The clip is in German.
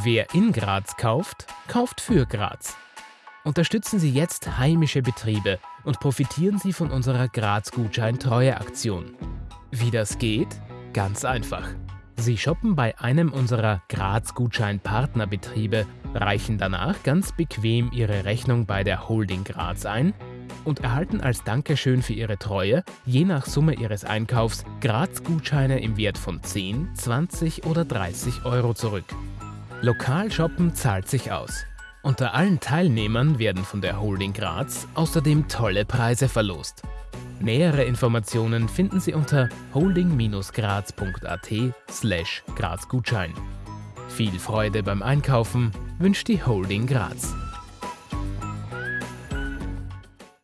Wer in Graz kauft, kauft für Graz. Unterstützen Sie jetzt heimische Betriebe und profitieren Sie von unserer Graz-Gutschein-Treue-Aktion. Wie das geht? Ganz einfach. Sie shoppen bei einem unserer Graz-Gutschein-Partnerbetriebe, reichen danach ganz bequem Ihre Rechnung bei der Holding Graz ein und erhalten als Dankeschön für Ihre Treue je nach Summe Ihres Einkaufs Graz-Gutscheine im Wert von 10, 20 oder 30 Euro zurück. Lokal shoppen zahlt sich aus. Unter allen Teilnehmern werden von der Holding Graz außerdem tolle Preise verlost. Nähere Informationen finden Sie unter holding-graz.at slash grazgutschein. Viel Freude beim Einkaufen wünscht die Holding Graz.